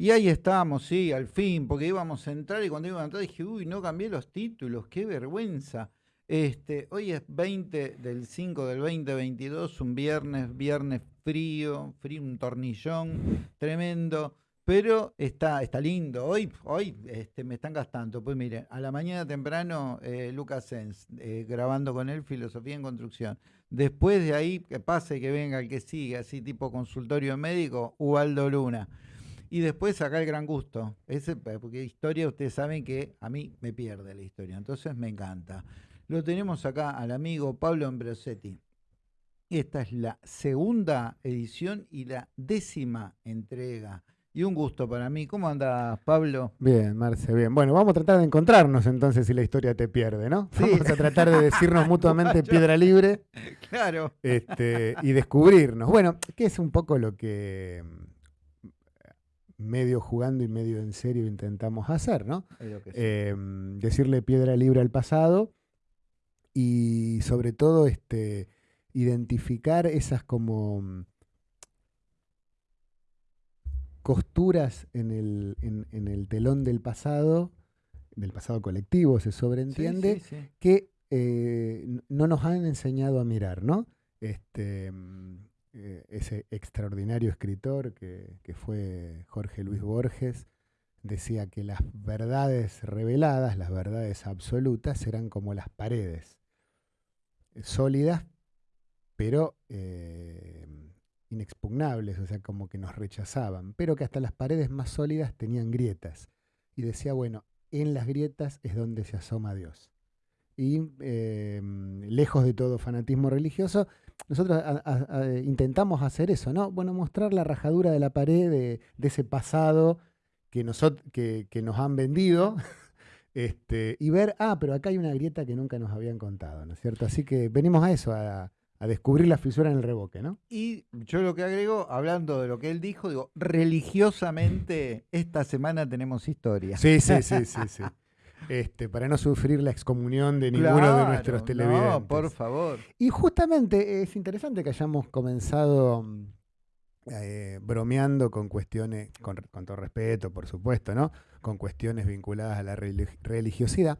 Y ahí estábamos, sí, al fin, porque íbamos a entrar y cuando íbamos a entrar dije, uy, no cambié los títulos, qué vergüenza. Este, hoy es 20 del 5 del 2022, un viernes, viernes frío, frío, un tornillón tremendo. Pero está, está lindo. Hoy, hoy este, me están gastando. Pues mire, a la mañana temprano, eh, Lucas Sens, eh, grabando con él Filosofía en Construcción. Después de ahí, que pase, que venga el que sigue, así tipo consultorio médico, Ubaldo Luna. Y después acá el gran gusto. Ese, porque historia, ustedes saben que a mí me pierde la historia. Entonces me encanta. Lo tenemos acá al amigo Pablo Ambrosetti. Esta es la segunda edición y la décima entrega y un gusto para mí. ¿Cómo andas, Pablo? Bien, Marce, bien. Bueno, vamos a tratar de encontrarnos entonces si la historia te pierde, ¿no? Vamos a tratar de decirnos mutuamente piedra libre. Claro. Este, y descubrirnos. Bueno, que es un poco lo que medio jugando y medio en serio intentamos hacer, ¿no? Em, decirle piedra libre al pasado y sobre todo este, identificar esas como mm, costuras en el, en, el telón del pasado, del pasado colectivo, se sobreentiende, que eh, no nos han enseñado a mirar, ¿no? Este, mm, eh, ese extraordinario escritor que, que, fue Jorge Luis Borges, decía que las verdades reveladas, las verdades absolutas, eran como las paredes, sólidas, pero eh, inexpugnables, o sea, como que nos rechazaban, pero que hasta las paredes más sólidas tenían grietas. Y decía, bueno, en las grietas es donde se asoma Dios. Y em, lejos de todo fanatismo religioso, nosotros intentamos hacer eso, ¿no? Bueno, mostrar la rajadura de la pared de, ese pasado que, que, nos han vendido este, y ver, ah, pero acá hay una grieta que nunca nos habían contado, ¿no es cierto? Así que venimos a eso, a, a descubrir la fisura en el revoque, ¿no? Y yo lo que agrego, hablando de lo que él dijo, digo, religiosamente esta semana tenemos historia. Sí, sí, sí, sí, sí. Este, para no sufrir la excomunión de ninguno de nuestros televidentes. No, por favor. Y justamente es interesante que hayamos comenzado eh, bromeando con cuestiones, con, todo respeto, por supuesto, ¿no? Con cuestiones vinculadas a la religiosidad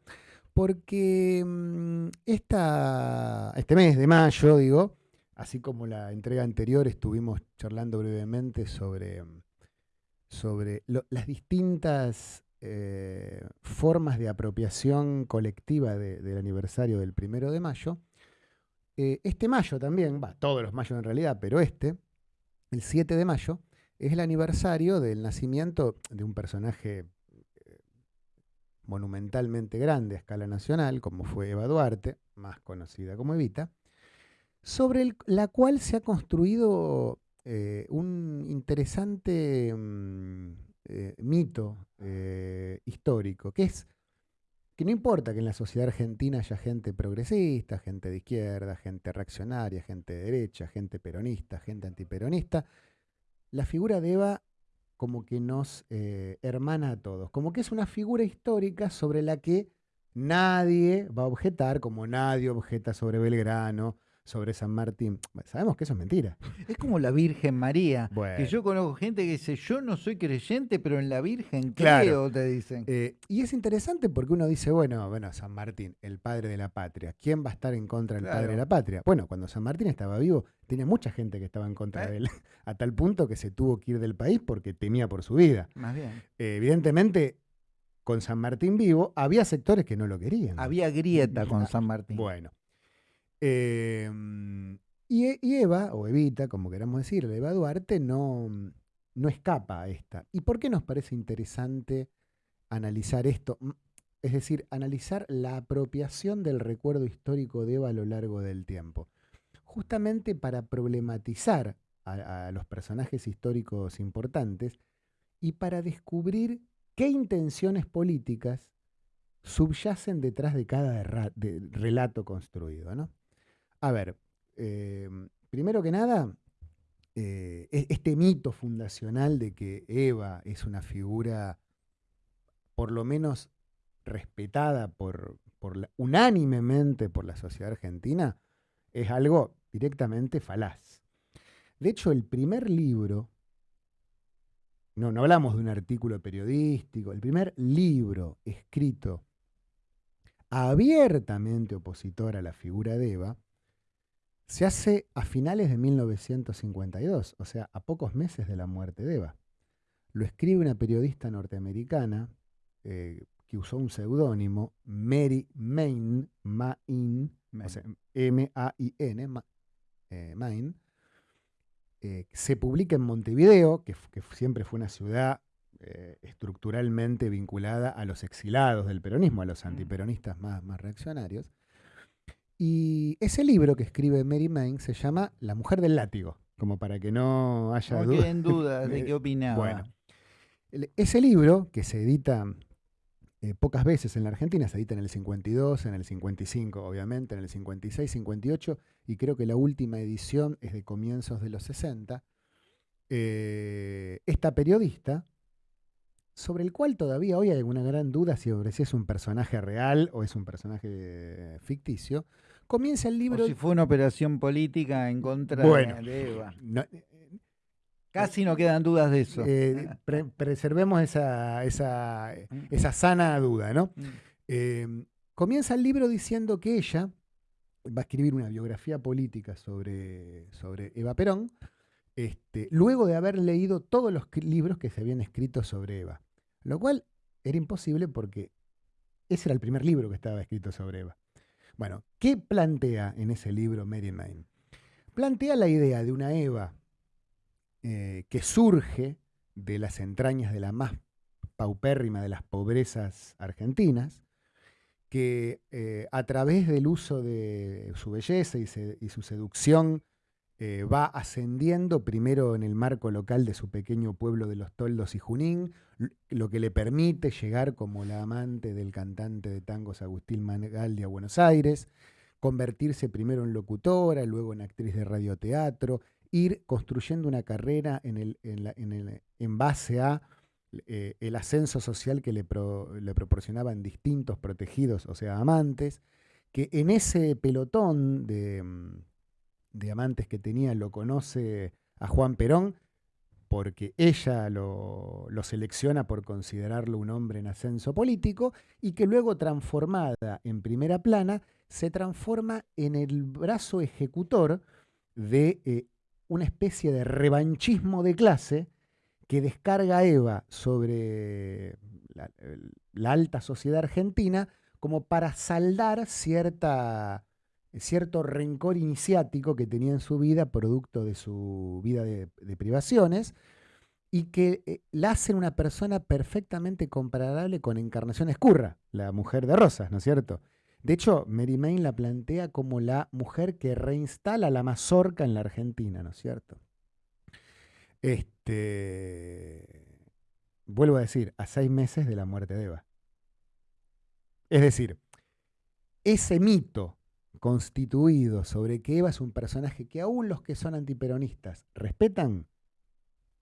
porque mm, este mes de mayo, digo, así como la entrega anterior, estuvimos charlando brevemente sobre, sobre las distintas eh, formas de apropiación colectiva del aniversario del primero de mayo. Eh, este mayo también, todos los mayos en realidad, pero este, el 7 de mayo, es el aniversario del nacimiento de un personaje monumentalmente grande a escala nacional, como fue Eva Duarte, más conocida como Evita, sobre la cual se ha construido eh, un interesante mm, eh, mito eh, histórico, que es que no importa que en la sociedad argentina haya gente progresista, gente de izquierda, gente reaccionaria, gente de derecha, gente peronista, gente antiperonista, la figura de Eva como que nos eh, hermana a todos, como que es una figura histórica sobre la que nadie va a objetar, como nadie objeta sobre Belgrano, sobre San Martín. sabemos que eso es mentira. Es como la Virgen María. Que yo conozco gente que dice, yo no soy creyente, pero en la Virgen creo, te dicen. Eh, y es interesante porque uno dice, bueno, bueno, San Martín, el padre de la patria. ¿Quién va a estar en contra del padre de la patria? Bueno, cuando San Martín estaba vivo, tenía mucha gente que estaba en contra de él, a tal punto que se tuvo que ir del país porque temía por su vida. Más bien. Eh, evidentemente, con San Martín vivo, había sectores que no lo querían. Había grieta con San Martín. Bueno. Em, y, Eva, o Evita, como queramos decirle, Eva Duarte, no, no escapa a esta. ¿Y por qué nos parece interesante analizar esto? Es decir, analizar la apropiación del recuerdo histórico de Eva a lo largo del tiempo. Justamente para problematizar a, los personajes históricos importantes y para descubrir qué intenciones políticas subyacen detrás de cada relato construido. ¿no? A ver, em, primero que nada, eh, e-, este mito fundacional de que Eva es una figura por lo menos respetada por, unánimemente por la sociedad argentina, es algo directamente falaz. De hecho, el primer libro no, no hablamos de un artículo periodístico, el primer libro escrito abiertamente opositor a la figura de Eva, se hace a finales de 1952, o sea, a pocos meses de la muerte de Eva. Lo escribe una periodista norteamericana eh, que usó un seudónimo, Mary Main, Main, M-A-I-N, eh, Main, eh, se publica en Montevideo, que, siempre fue una ciudad estructuralmente vinculada a los exilados del peronismo, a los mm. antiperonistas más, más reaccionarios. Y ese libro que escribe Mary Main se llama La mujer del látigo, como para que no haya no dudas. dudas de qué opinaba. Bueno, ese libro, que se edita eh, pocas veces en la Argentina, se edita en el 52, en el 55, obviamente, en el 56, 58, y creo que la última edición es de comienzos de los 60. Eh, esta periodista, sobre el cual todavía hoy hay una gran duda si es un personaje real o es un personaje ficticio, comienza el libro. si fue una operación política en contra de Eva. Eh, Casi no quedan dudas de eso. Eh, preservemos esa, esa, esa, sana duda, ¿no? Mm. Em, comienza el libro diciendo que ella va a escribir una biografía política sobre, sobre Eva Perón, este, luego de haber leído todos los libros que se habían escrito sobre Eva. Lo cual era imposible porque ese era el primer libro que estaba escrito sobre Eva. Bueno, ¿qué plantea en ese libro Mary Main? Plantea la idea de una Eva eh, que surge de las entrañas de la más paupérrima de las pobrezas argentinas, que eh, a través del uso de su belleza y, su seducción eh, va ascendiendo primero en el marco local de su pequeño pueblo de los Toldos y Junín, lo que le permite llegar como la amante del cantante de tangos Agustín Mangaldi a Buenos Aires, convertirse primero en locutora, luego en actriz de radioteatro, ir construyendo una carrera en, el, en, base a eh, el ascenso social que le, le proporcionaban distintos protegidos, o sea, amantes, que en ese pelotón de mm, de amantes que tenía lo conoce a Juan Perón porque ella lo, selecciona por considerarlo un hombre en ascenso político y que luego transformada en primera plana se transforma en el brazo ejecutor de eh, una especie de revanchismo de clase que descarga Eva sobre la alta sociedad argentina como para saldar cierta cierto rencor iniciático que tenía en su vida, producto de su vida de, privaciones, y que eh, la hacen una persona perfectamente comparable con Encarnación Escurra, la mujer de Rosas, ¿no es cierto? De hecho, Mary Main la plantea como la mujer que reinstala la mazorca en la Argentina, ¿no es cierto? Este, vuelvo a decir, a seis meses de la muerte de Eva. Es decir, ese mito constituido sobre que Eva es un personaje que aún los que son antiperonistas respetan,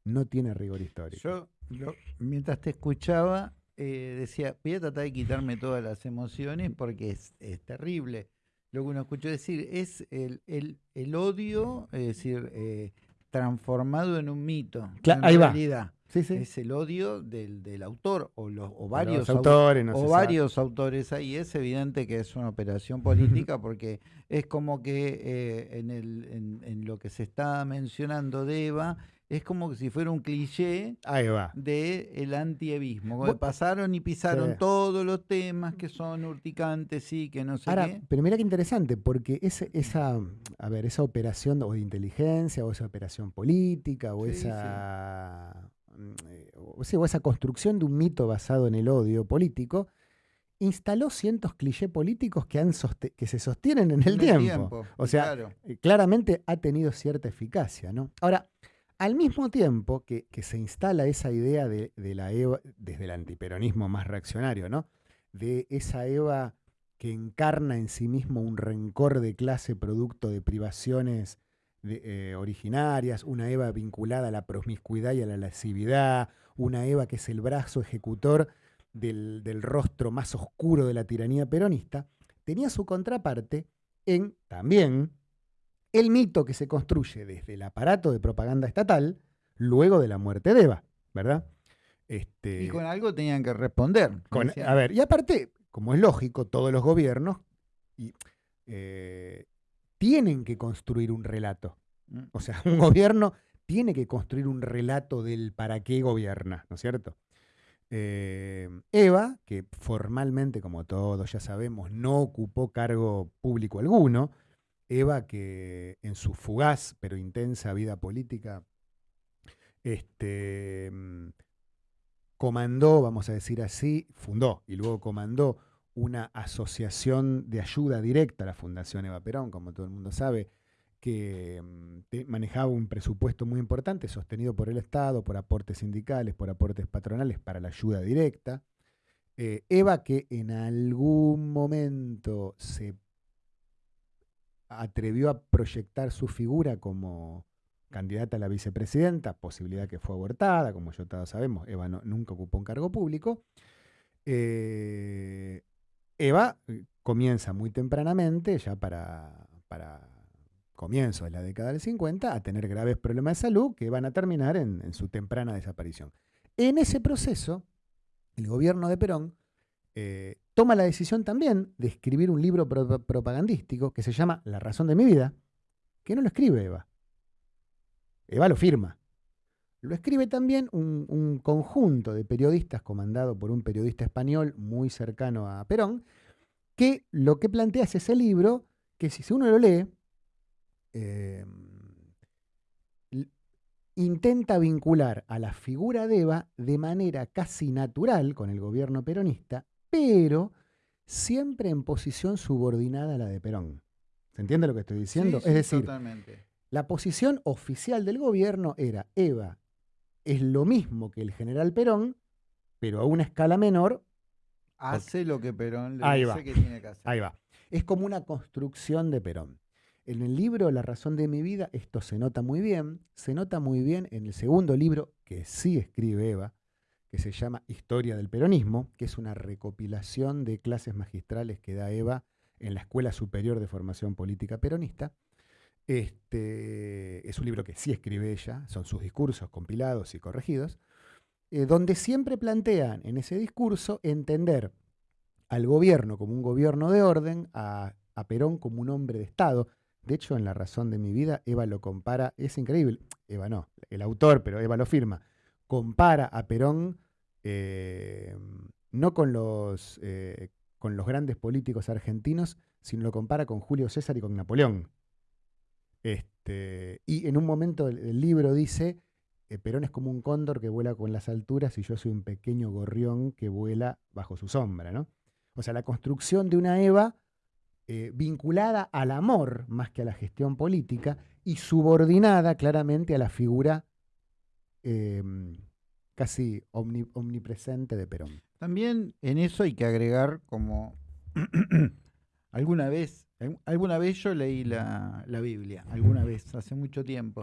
no tiene rigor histórico. Yo, mientras te escuchaba, eh, decía, voy a tratar de quitarme todas las emociones porque es, terrible. Lo que uno escuchó decir es el, el, odio, es decir, eh, transformado en un mito. en ahí realidad. Es el odio del, autor o, los, varios autores, o varios autores ahí. Es evidente que es una operación política porque es como que eh, en, el, en, lo que se está mencionando de Eva es como si fuera un cliché de el antievismo. pasaron y pisaron todos los temas que son urticantes y que no sé qué. Pero mira qué interesante, porque esa, a ver, esa operación o de inteligencia, o esa operación política, o esa Mm, eh, o, esa construcción de un mito basado en el odio político, instaló cientos clichés políticos que, han que se sostienen en el, tiempo. O sea, eh, claramente ha tenido cierta eficacia. ¿no? Ahora, al mismo tiempo que, se instala esa idea de, la Eva, desde el antiperonismo más reaccionario, ¿no? de esa Eva que encarna en sí mismo un rencor de clase producto de privaciones eh, originarias, una Eva vinculada a la promiscuidad y a la lascividad, una Eva que es el brazo ejecutor del, rostro más oscuro de la tiranía peronista, tenía su contraparte en también el mito que se construye desde el aparato de propaganda estatal luego de la muerte de Eva, ¿verdad? Este, y con algo tenían que responder. a ver, y aparte, como es lógico, todos los gobiernos eh, tienen que construir un relato. Mm. O sea, un gobierno tiene que construir un relato del para qué gobierna, ¿no es cierto? Eh, Eva, que formalmente, como todos ya sabemos, no ocupó cargo público alguno, Eva que en su fugaz pero intensa vida política este, mm, comandó, vamos a decir así, fundó y luego comandó una asociación de ayuda directa a la Fundación Eva Perón, como todo el mundo sabe, que mm, manejaba un presupuesto muy importante, sostenido por el Estado, por aportes sindicales, por aportes patronales para la ayuda directa. Eh, Eva, que en algún momento se atrevió a proyectar su figura como candidata a la vicepresidenta, posibilidad que fue abortada, como ya todos sabemos, Eva nunca ocupó un cargo público. Eh, Eva eh, comienza muy tempranamente, ya para, para comienzo de la década del 50, a tener graves problemas de salud que van a terminar en, su temprana desaparición. En ese proceso, el gobierno de Perón eh, toma la decisión también de escribir un libro propagandístico que se llama La razón de mi vida, que no lo escribe Eva. Eva lo firma. Lo escribe también un, un, conjunto de periodistas comandado por un periodista español muy cercano a Perón, que lo que plantea es ese libro que si uno lo lee, Em, intenta vincular a la figura de Eva de manera casi natural con el gobierno peronista, pero siempre en posición subordinada a la de Perón. ¿Se entiende lo que estoy diciendo? es decir, la posición oficial del gobierno era Eva es lo mismo que el general Perón, pero a una escala menor. Hace lo que Perón le dice que tiene que hacer. Ahí va. Es como una construcción de Perón. En el libro La razón de mi vida esto se nota muy bien. Se nota muy bien en el segundo libro que sí escribe Eva, que se llama Historia del Peronismo, que es una recopilación de clases magistrales que da Eva en la Escuela Superior de Formación Política Peronista. Este, es un libro que sí escribe ella, son sus discursos compilados y corregidos, eh, donde siempre plantean en ese discurso entender al gobierno como un gobierno de orden, a Perón como un hombre de Estado. De hecho, en La razón de mi vida, Eva lo compara, es increíble, Eva no, el autor, pero Eva lo firma, compara a Perón eh, no con los, eh, con los grandes políticos argentinos, sino lo compara con Julio César y con Napoleón. Este, y en un momento del, libro dice, eh, Perón es como un cóndor que vuela con las alturas y yo soy un pequeño gorrión que vuela bajo su sombra. ¿no? O sea, la construcción de una Eva eh, vinculada al amor más que a la gestión política y subordinada claramente a la figura em, casi omnipresente de Perón. También en eso hay que agregar como alguna vez, alguna vez yo leí la, Biblia, alguna vez, hace mucho tiempo,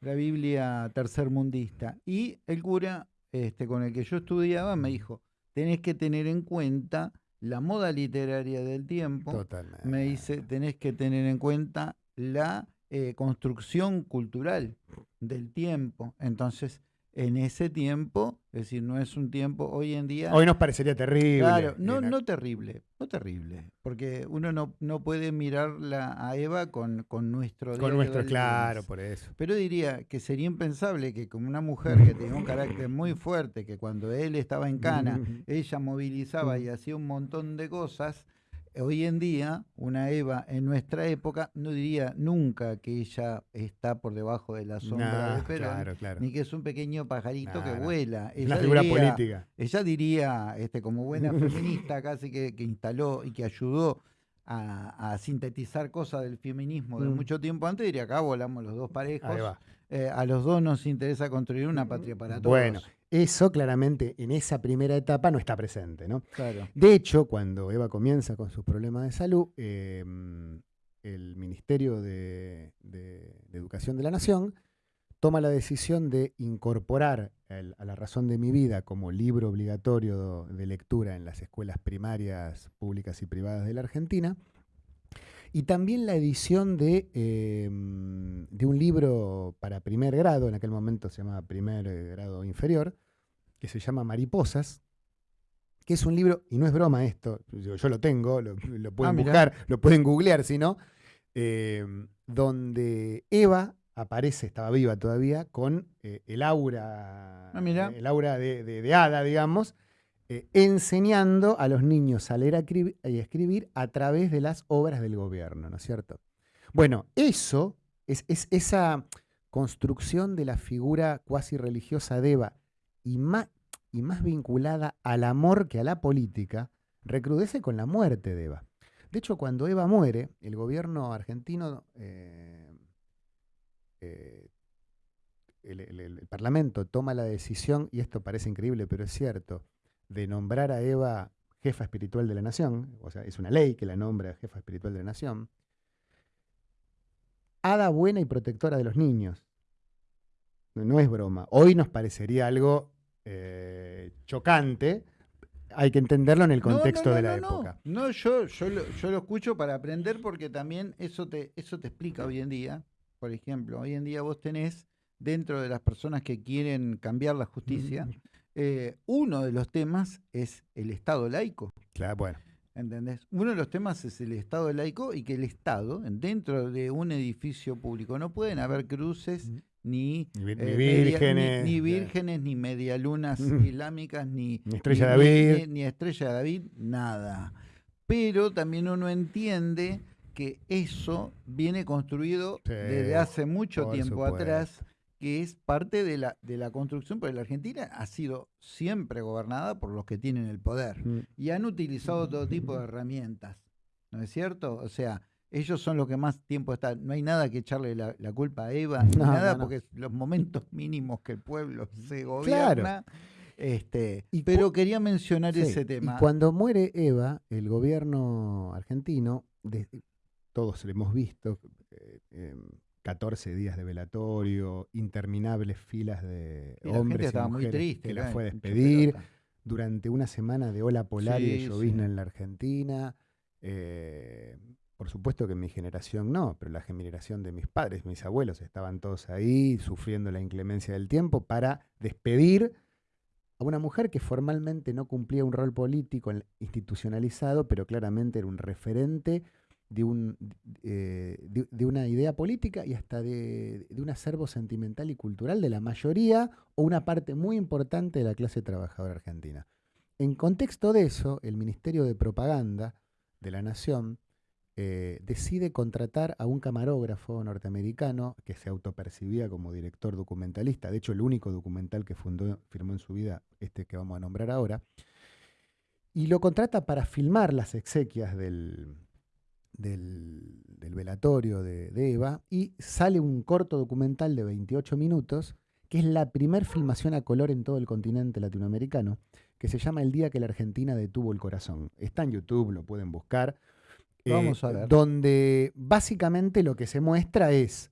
la Biblia tercermundista, y el cura este, con el que yo estudiaba me dijo, tenés que tener en cuenta la moda literaria del tiempo, me dice, tenés que tener en cuenta la eh, construcción cultural del tiempo. Entonces, en ese tiempo, es decir, no es un tiempo hoy en día. Hoy nos parecería terrible. Claro, no, no terrible, no terrible, porque uno no, no puede mirarla a Eva con, con nuestro. Con nuestro, claro, por eso. Pero diría que sería impensable que como una mujer que tenía un carácter muy fuerte, que cuando él estaba en Cana, ella movilizaba y hacía un montón de cosas, hoy en día, una Eva en nuestra época no diría nunca que ella está por debajo de la sombra de Perón, ni que es un pequeño pajarito que vuela. Ella figura diría, política. Ella diría, este, como buena feminista, casi que, instaló y que ayudó a, sintetizar cosas del feminismo de mm. mucho tiempo antes, diría acá volamos los dos parejos. Eh, a los dos nos interesa construir una patria para todos. Bueno, eso claramente en esa primera etapa no está presente. ¿no? De hecho, cuando Eva comienza con sus problemas de salud, em, el Ministerio de, Educación de la Nación toma la decisión de incorporar a la razón de mi vida como libro obligatorio de lectura en las escuelas primarias públicas y privadas de la Argentina. Y también la edición de, em, de un libro para primer grado, en aquel momento se llamaba primer grado inferior, que se llama Mariposas, que es un libro, y no es broma esto, yo, lo tengo, lo, pueden ah, buscar, lo pueden googlear si no, em, donde Eva aparece, estaba viva todavía, con eh, el aura, ah, el aura de, de, hada, digamos, eh, enseñando a los niños a leer y escribir a través de las obras del gobierno, ¿no es cierto? Bueno, eso es, esa construcción de la figura cuasi religiosa de Eva y más, y más vinculada al amor que a la política, recrudece con la muerte de Eva. De hecho, cuando Eva muere, el gobierno argentino, eh, eh, el, Parlamento toma la decisión, y esto parece increíble, pero es cierto, de nombrar a Eva jefa espiritual de la nación, o sea, es una ley que la nombra jefa espiritual de la nación, hada buena y protectora de los niños. No, es broma. Hoy nos parecería algo eh, chocante. Hay que entenderlo en el contexto de la época. No, yo, yo, lo, yo lo escucho para aprender porque también eso te, eso te explica hoy en día. Por ejemplo, hoy en día vos tenés dentro de las personas que quieren cambiar la justicia, eh, uno de los temas es el Estado laico. Claro, bueno. ¿Entendés? Uno de los temas es el Estado laico y que el Estado, dentro de un edificio público, no pueden haber cruces ni, ni, eh, vírgenes, ni, vírgenes, ni medialunas islámicas, ni, Estrella de David. Ni, Estrella David, nada. Pero también uno entiende que eso viene construido desde hace mucho tiempo atrás que es parte de la, de la construcción, porque la Argentina ha sido siempre gobernada por los que tienen el poder mm. y han utilizado todo tipo de herramientas, ¿no es cierto? O sea, ellos son los que más tiempo están. No hay nada que echarle la, culpa a Eva, ni nada, porque los momentos mínimos que el pueblo se gobierna. Este, pero quería mencionar ese tema. Y cuando muere Eva, el gobierno argentino, todos lo hemos visto, eh, em, 14 días de velatorio, interminables filas de hombres y mujeres que la fue a despedir, durante una semana de ola polar y de llovizna en la Argentina. Eh, por supuesto que mi generación no, pero la generación de mis padres, mis abuelos, estaban todos ahí sufriendo la inclemencia del tiempo para despedir a una mujer que formalmente no cumplía un rol político institucionalizado, pero claramente era un referente de, un, eh, de, una idea política y hasta de, un acervo sentimental y cultural de la mayoría o una parte muy importante de la clase trabajadora argentina. En contexto de eso, el Ministerio de Propaganda de la Nación eh, decide contratar a un camarógrafo norteamericano que se autopercibía como director documentalista, de hecho el único documental que fundó, firmó en su vida, este que vamos a nombrar ahora, y lo contrata para filmar las exequias del, del, velatorio de, Eva y sale un corto documental de 28 minutos que es la primer filmación a color en todo el continente latinoamericano, que se llama El día que la Argentina detuvo el corazón. Está en YouTube, lo pueden buscar. Vamos a eh, ver. Donde básicamente lo que se muestra es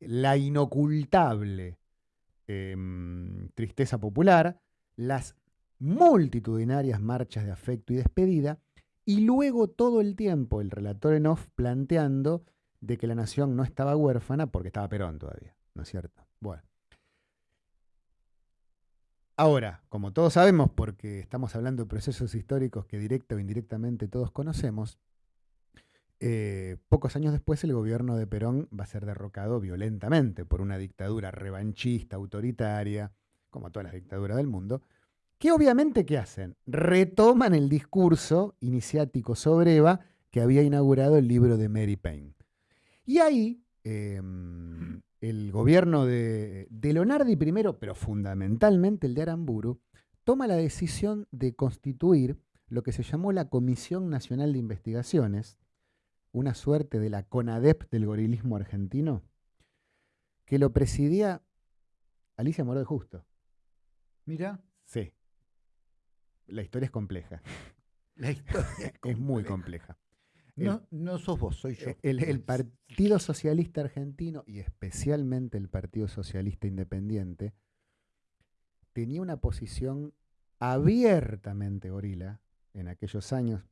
la inocultable em, tristeza popular, las multitudinarias marchas de afecto y despedida, y luego todo el tiempo el relator en off planteando de que la nación no estaba huérfana porque estaba Perón todavía, ¿no es cierto? Bueno. Ahora, como todos sabemos, porque estamos hablando de procesos históricos que directa o indirectamente todos conocemos, eh, pocos años después el gobierno de Perón va a ser derrocado violentamente por una dictadura revanchista, autoritaria, como todas las dictaduras del mundo, que obviamente, ¿qué hacen? Retoman el discurso iniciático sobre Eva que había inaugurado el libro de Mary Payne. Y ahí em, el gobierno de, de, Leonardi primero, pero fundamentalmente el de Aramburu, toma la decisión de constituir lo que se llamó la Comisión Nacional de Investigaciones, una suerte de la CONADEP del gorilismo argentino, que lo presidía Alicia Moró de Justo. Mira. Sí la historia es compleja. La historia es, muy compleja. No, no sos vos, soy yo. El, Partido Socialista Argentino y especialmente el Partido Socialista Independiente tenía una posición abiertamente gorila en aquellos años,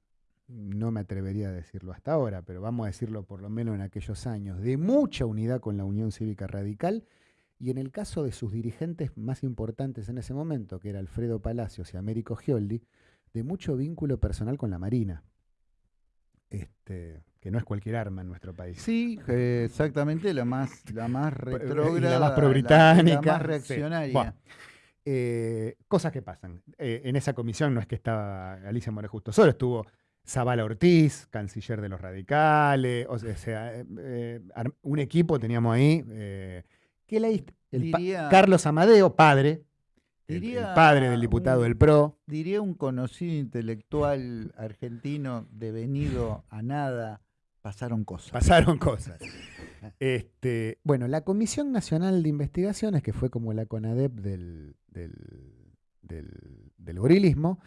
no me atrevería a decirlo hasta ahora, pero vamos a decirlo por lo menos en aquellos años, de mucha unidad con la Unión Cívica Radical Y en el caso de sus dirigentes más importantes en ese momento, que era Alfredo Palacios y Américo Gioldi, de mucho vínculo personal con la Marina. Este, que no es cualquier arma en nuestro país. Sí, exactamente la más, la más retrógrada, la más pro-británica, la, más reaccionaria. Eh, cosas que pasan. Eh, en esa comisión no es que estaba Alicia More Justo solo, estuvo Zavala Ortiz, canciller de los radicales, o sea, eh, un equipo teníamos ahí. que la, Carlos Amadeo, padre, el, padre del diputado del PRO. Diría un conocido intelectual argentino devenido a nada, pasaron cosas. Pasaron cosas. este, bueno, la Comisión Nacional de Investigaciones, que fue como la CONADEP del, del, del, gorilismo,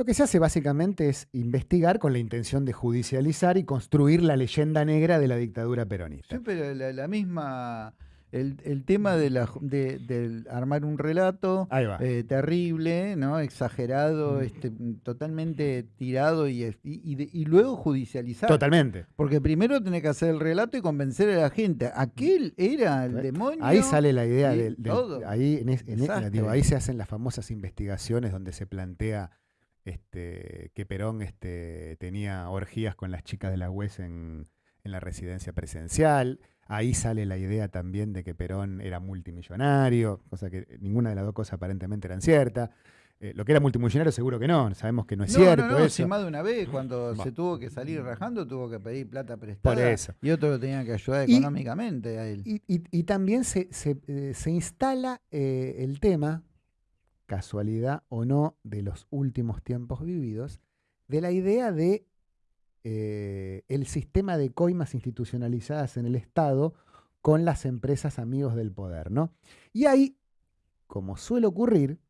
lo que se hace básicamente es investigar con la intención de judicializar y construir la leyenda negra de la dictadura peronista. Sí, pero la misma el, tema de, la, de, armar un relato eh, terrible, ¿no? exagerado, mm. este, totalmente tirado y, y, luego judicializar. Totalmente. Porque primero tenés que hacer el relato y convencer a la gente. Aquel era el demonio. Ahí sale la idea del, ahí, ahí se hacen las famosas investigaciones donde se plantea este, que Perón este, tenía orgías con las chicas de la UES en, en la residencia presidencial. Ahí sale la idea también de que Perón era multimillonario, cosa que ninguna de las dos cosas aparentemente eran ciertas. Eh, lo que era multimillonario seguro que no, sabemos que no es cierto. No, no, eso. más de una vez cuando se tuvo que salir rajando, tuvo que pedir plata prestada. Por eso. Y otro lo tenía que ayudar económicamente a él. Y, también se, eh, instala eh, el tema, casualidad o no, de los últimos tiempos vividos, de la idea de eh, el sistema de coimas institucionalizadas en el Estado con las empresas amigos del poder, ¿no? Y ahí, como suele ocurrir,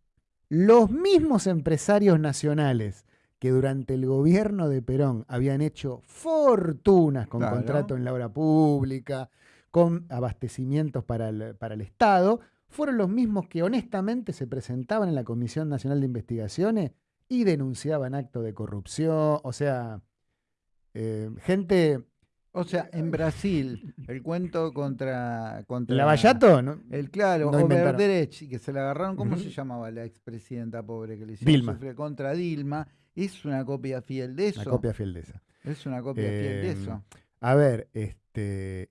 los mismos empresarios nacionales que durante el gobierno de Perón habían hecho fortunas con contrato en la obra pública, con abastecimientos para el, para el Estado, fueron los mismos que honestamente se presentaban en la Comisión Nacional de Investigaciones y denunciaban actos de corrupción, o sea, eh, gente. O sea, en Brasil, el cuento contra. contra ¿Lavallato? ¿no? El claro, no Overderech, que se la agarraron, ¿cómo se llamaba la expresidenta pobre que le hicieron Dilma. contra Dilma? Es una copia fiel de eso. Una copia fiel de esa. Es una copia fiel de eso. Em, a ver, este.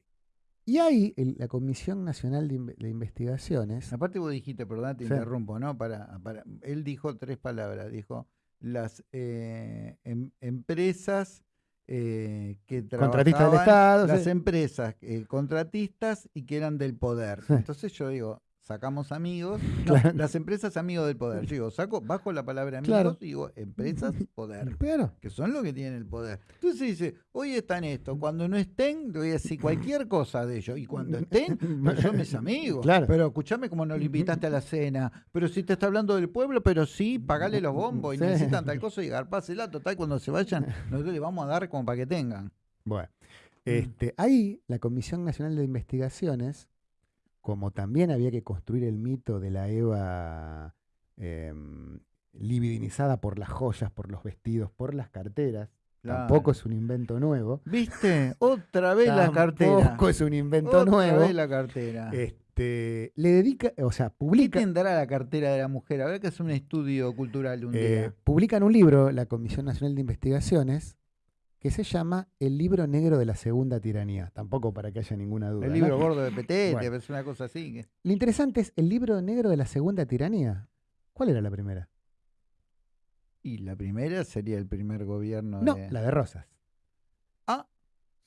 Y ahí la Comisión Nacional de, Investigaciones. Aparte vos dijiste, perdón, te interrumpo, ¿no? Para, para, él dijo tres palabras, dijo las eh, em, empresas eh, que contratistas del Estado, las empresas eh, contratistas y que eran del poder. Entonces yo digo, sacamos amigos, las empresas amigos del poder. Yo digo, saco, bajo la palabra amigos y digo, empresas, poder. Que son los que tienen el poder. Entonces dice, hoy están esto, cuando no estén, te voy a decir cualquier cosa de ellos. Y cuando estén, pues son mis amigos. Pero escúchame como no lo invitaste a la cena. Pero si te está hablando del pueblo, pero sí, pagale los bombos y necesitan tal cosa y garpásela. Total, cuando se vayan, nosotros les vamos a dar como para que tengan. Bueno. Este, ahí la Comisión Nacional de Investigaciones como también había que construir el mito de la Eva em, libidinizada por las joyas, por los vestidos, por las carteras, Tampoco es un invento nuevo. ¿Viste? Otra vez la cartera. Tampoco es un invento nuevo. Otra vez la cartera. Este, le dedica, o sea, publica. ¿Qué tendrá la cartera de la mujer? Habrá que hacer un estudio cultural un eh, día. Publican un libro, la Comisión Nacional de Investigaciones, que se llama El libro negro de la segunda tiranía. Tampoco para que haya ninguna duda. El libro gordo de Petete, es una cosa así. Lo interesante es el libro negro de la segunda tiranía. ¿Cuál era la primera? Y la primera sería el primer gobierno no, la de Rosas. Ah,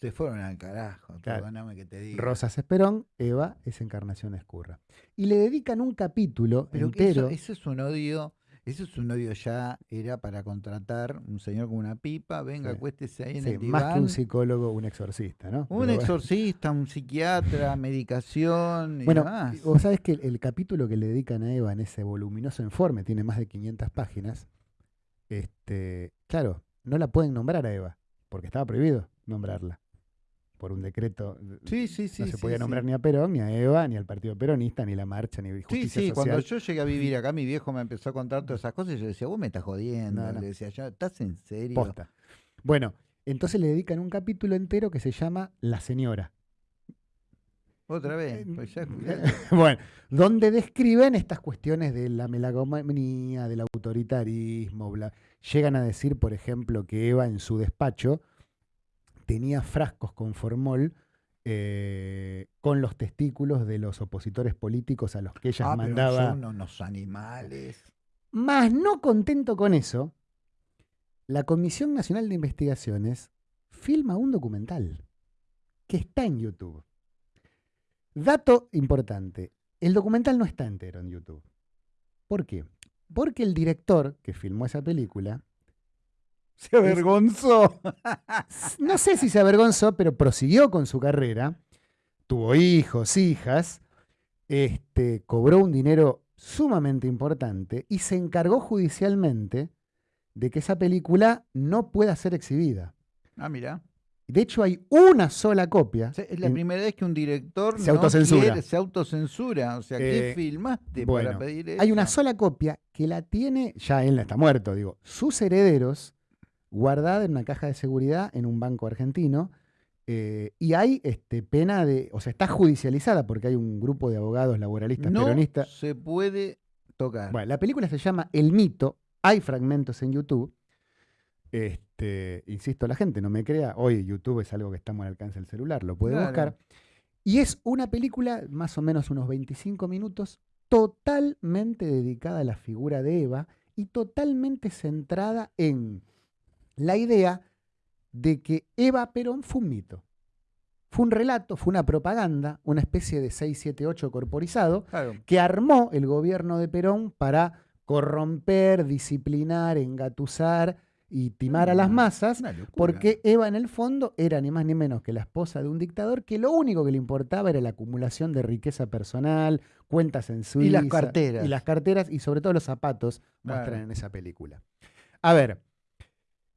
se fueron al carajo, perdóname que te diga. Rosas Esperón, Eva es Encarnación Escurra. Y le dedican un capítulo Pero entero. eso es un odio eso es un odio ya, era para contratar un señor con una pipa, venga, acuéstese ahí en el diván. Más que un psicólogo, un exorcista, ¿no? Un exorcista, un psiquiatra, medicación y bueno, Vos sabés que el, capítulo que le dedican a Eva en ese voluminoso informe, tiene más de 500 páginas, este, claro, no la pueden nombrar a Eva, porque estaba prohibido nombrarla por un decreto. Sí, sí, sí. No se podía nombrar ni a Perón, ni a Eva, ni al Partido Peronista, ni la marcha, ni justicia Sí, sí, cuando yo llegué a vivir acá, mi viejo me empezó a contar todas esas cosas y yo decía, vos me estás jodiendo. Le decía, ¿estás en serio? Posta. Bueno, entonces le dedican un capítulo entero que se llama La Señora. Otra vez. Pues bueno, donde describen estas cuestiones de la melagomanía, del autoritarismo, llegan a decir, por ejemplo, que Eva en su despacho tenía frascos con formol eh, con los testículos de los opositores políticos a los que ella ah, mandaba. son unos animales. Más no contento con eso, la Comisión Nacional de Investigaciones filma un documental que está en YouTube. Dato importante, el documental no está entero en YouTube. ¿Por qué? Porque el director que filmó esa película se avergonzó. no sé si se avergonzó, pero prosiguió con su carrera. Tuvo hijos, hijas. Este, cobró un dinero sumamente importante y se encargó judicialmente de que esa película no pueda ser exhibida. Ah, mira. De hecho, hay una sola copia. es la primera vez que un director se autocensura. se autocensura. O sea, ¿qué eh, filmaste para pedir eso? Hay una sola copia que la tiene, ya él está muerto, digo, sus herederos guardada en una caja de seguridad en un banco argentino. Eh, y hay este, pena de, o sea, está judicializada porque hay un grupo de abogados laboralistas no peronistas. Se puede tocar. Bueno, la película se llama El mito. Hay fragmentos en YouTube. Este, insisto, la gente no me crea. Hoy YouTube es algo que estamos al alcance del celular, lo puede buscar. Y es una película, más o menos unos 25 minutos, totalmente dedicada a la figura de Eva y totalmente centrada en la idea de que Eva Perón fue un mito. Fue un relato, fue una propaganda, una especie de 678 corporizado, que armó el gobierno de Perón para corromper, disciplinar, engatusar y timar a las mm, masas, porque Eva en el fondo era ni más ni menos que la esposa de un dictador que lo único que le importaba era la acumulación de riqueza personal, cuentas en Suiza. Y las carteras. Y las carteras y sobre todo los zapatos muestran en esa película. A ver,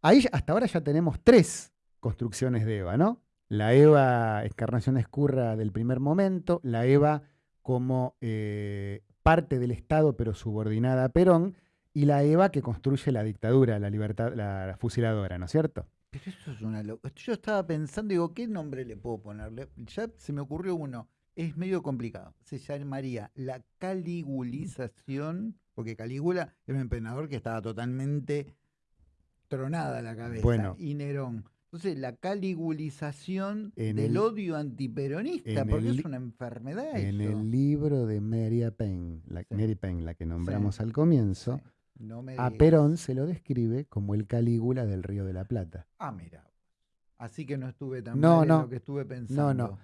Ahí hasta ahora ya tenemos tres construcciones de Eva, ¿no? La Eva Escarnación Escurra del primer momento, la Eva como eh, parte del Estado pero subordinada a Perón, y la Eva que construye la dictadura, la libertad, la, fusiladora, ¿no es cierto? Pero eso es una locura. Yo estaba pensando, digo, ¿qué nombre le puedo ponerle? Ya se me ocurrió uno. Es medio complicado. Se llamaría la caligulización, porque Calígula era un emperador que estaba totalmente tronada la cabeza. Bueno, y Nerón. Entonces, la caligulización del odio antiperonista, porque es una enfermedad. En el libro de Mary Penn, la, Mary Penn, la que nombramos al comienzo, a Perón se lo describe como el Calígula del Río de la Plata. Ah, mira. Así que no estuve tan no, mal en lo que estuve pensando. No, no.